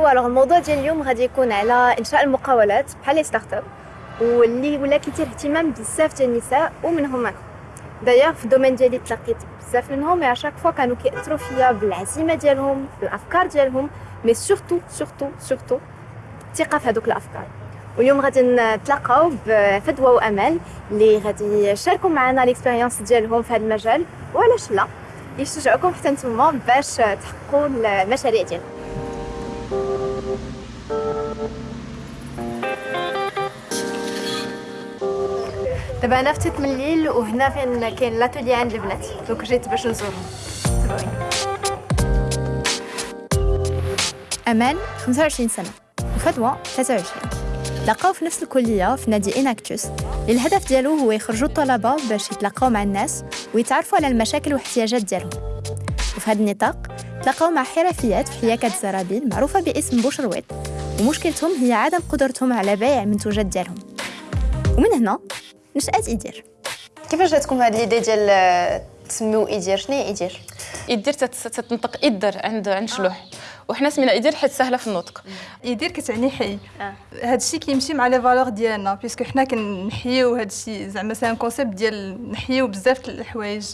ايوا alors الموضوع ديال اليوم غادي يكون على انشاء المقاولات بحال les start-ups واللي ولا كيثير اهتمام بزاف ديال النساء ومنهم أنا دايوغ في ال domaine ديالي تلقيت بزاف منهم à chaque fois كانوا كيأثروا فيا بالعزيمه ديالهم بالافكار ديالهم mais surtout surtout surtout الثقه في هذوك الافكار واليوم غادي نتلاقاو بفدوى وامل اللي غادي يشاركوا معنا les expériences ديالهم في هذا المجال وعلاش لا يشجعوكم حتى نتوما باش تحققوا المشاريع ديالكم دابا أنا فتت من الليل وهنا فين كاين لاتولي عند البنات دونك جيت باش نزورهم أمان 25 سنة وفدوى 23 لقاو في نفس الكلية في نادي اناكتوس اللي الهدف ديالو هو يخرجوا الطلبة باش يتلاقاو مع الناس ويتعرفوا على المشاكل والاحتياجات ديالهم. وفي هذا النطاق تلاقاو مع حرفيات في حياكة الزرابي معروفة باسم بوشرويت ومشكلتهم هي عدم قدرتهم على بيع المنتوجات ديالهم. ومن هنا نشأت إيدير كيفاش جاتكم هاد l'idée ديال تسميو إيدير شنو هي إيدير؟ إيدير تتنطق إدر عند عند شلوح. وحنا سمينا إيدير حيت سهلة في النطق. إيدير كتعني حي. آه. هذا الشيء كيمشي مع les valeurs ديالنا puisque حنا كنحيو هذا الشيء زعما c'est un concept ديال نحيو بزاف الحوايج.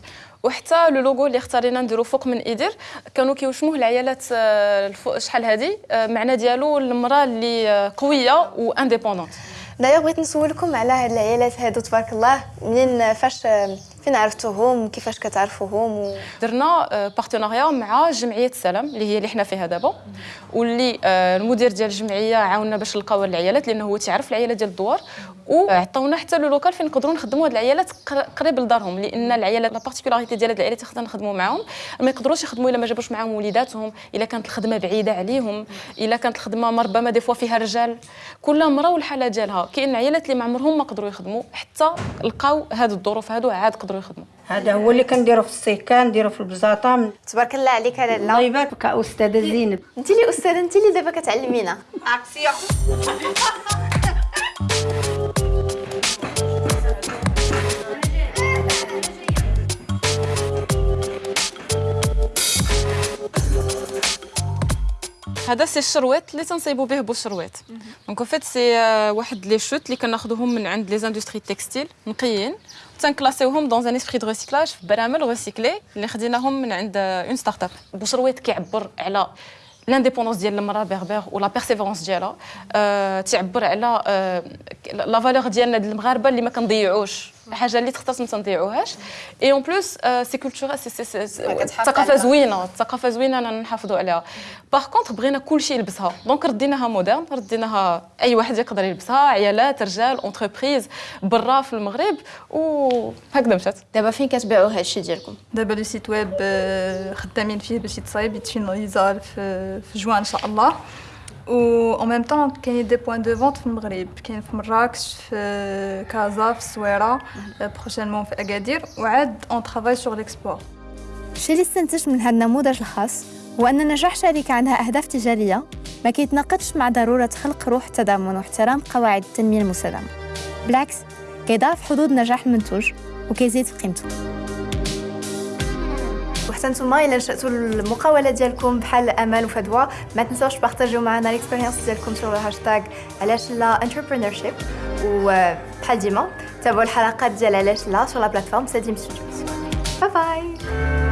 وحتى le logo اللي اختارينا نديرو فوق من ايدير كانوا كيوشموه العيالات آه، شحال هذه آه، معنى ديالو المرأة اللي آه، قوية و indépendante دايوغ بغيت نسولكم على هاد العيالات هادو تبارك الله منين فاش فين عرفتوهم كيفاش كتعرفوهم و... درنا partenariat مع جمعية السلام اللي هي اللي حنا فيها دابا. واللي المدير ديال الجمعية عاوننا باش نلقاو العيالات لأنه هو تيعرف العيالات ديال الدوار. وعطاونا حتى le local فين نقدروا نخدموا هاد العيالات قريب لدارهم لأن العيالات la particularité ديال هاد العيالات اللي نخدموا معاهم. ما يقدروش يخدموا إلا ما جابوش معاهم وليداتهم إلا كانت الخدمة بعيدة عليهم إلا كانت الخدمة ربما des fois فيها رجال. كل مرة والحالة ديالها كاين عيالات اللي ما عمرهم ما قدروا يخدموا حتى لقاو هاد الظروف هادو عاد قدروا يخدموا. هذا هو اللي كنديرو في السيكان نديرو في البزاطة. تبارك الله عليك لاله الله يبارك أستاذة زينب. انت اللي أستاذة انت اللي دابا كتعلمينا. اكسيون هذا سي الشرويط اللي تنصيبوا به بوشرويط دونك فيت سي واحد لي شوت اللي كناخذوهم من عند لي زاندستري تكستيل نقيين تنكلاسيوهم دون ان اسبري دو ريسيكلاج في برامج ريسيكلي اللي خديناهم من عند اون ستارت اب بوشرويط كيعبر على l'indépendance ديال المرأة بيغبيغ ولا persévérance ديالها أه تعبر على أه la valeur ديالنا المغاربة اللي ما كنضيعوش. حاجة اللي تختص ما تنضيعوهاش. et en plus c'est culture c'est c'est ثقافة زوينة ثقافة زوينة أنا نحافظوا عليها. par contre بغينا كلشي يلبسها. donc رديناها moderne رديناها أي واحد يقدر يلبسها عيالات رجال entreprise برا في المغرب وهكذا مشات. دابا فين كتبيعوا هذا الشيء ديالكم؟ دابا le site web خدامين فيه باش يتصايب يتفيناليزا في جوان إن شاء الله. و en même temps كاين des points de vente في المغرب كاين في مراكش في كازا في الصويره prochainement في اكادير وعاد on travaille sur l'export الشيء اللي استنتجت من هذا النموذج الخاص هو أن نجاح شركة عندها أهداف تجارية ما كيتناقضش مع ضرورة خلق روح التضامن واحترام قواعد التنمية المستدامة بالعكس كيضاعف حدود نجاح المنتوج وكيزيد في قيمته وحتى نتوما إلا نشاتوا المقاولة ديالكم بحال أمل وفدوى. ما تنساوش تبارطاجيو معنا l'expérience ديالكم sur الهاشتاغ علاش لا entrepreneurship وبحال ديما تابعوا الحلقات ديال علاش لا sur la plateforme ساديم studios bye bye